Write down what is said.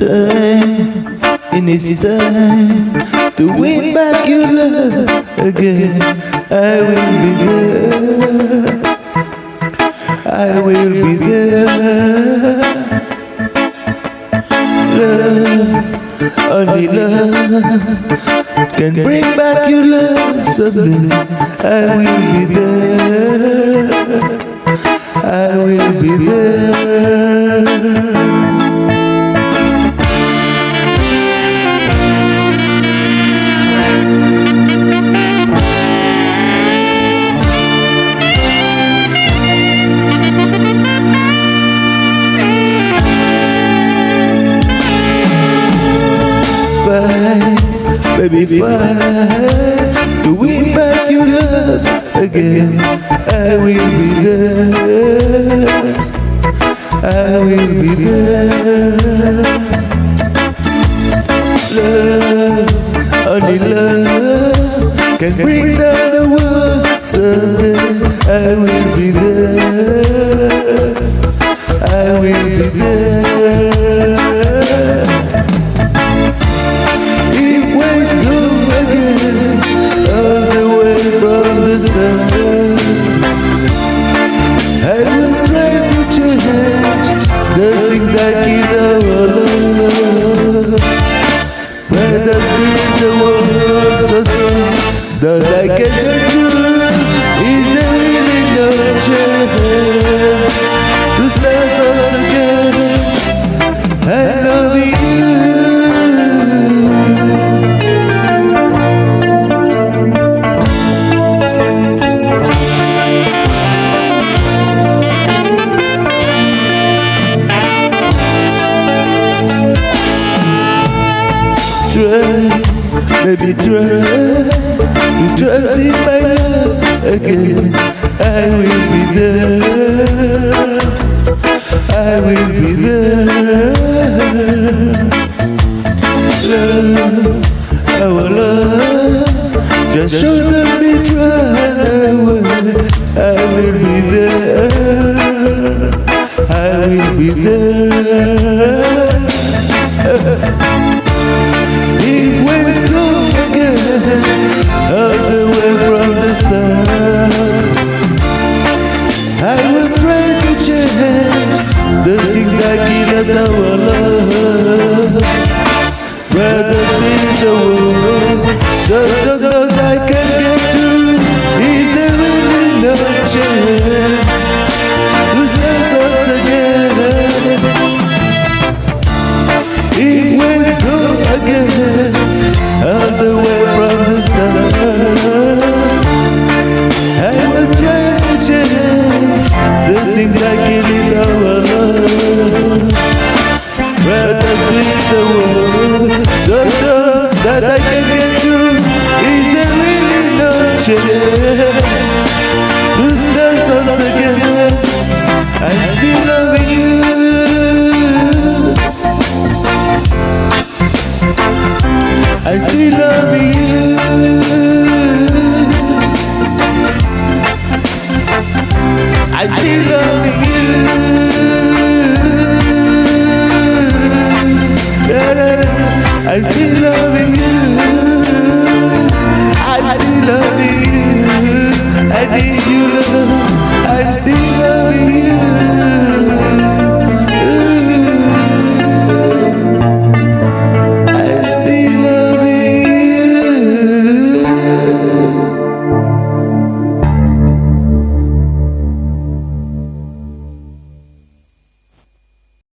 when it's time to win back your love again, I will be there. I will be there. Love, only love can bring back your love someday. I will be there. I will be there. Baby fight to win back your love again. I will be there. I will be there. Love, only love can bring down the world someday. I will be there. I will be there. Baby try to trust in my love again. I will be there. I will be there. Love, our love, just shoulder me dry away. I will be there. I will be there. The so so I can get through. Is there really no chance regrets Lose them once again I'm still loving you. I'm still loving you. I'm still loving you. I'm still loving you. I'm still loving you. I need you, love. I'm still loving you.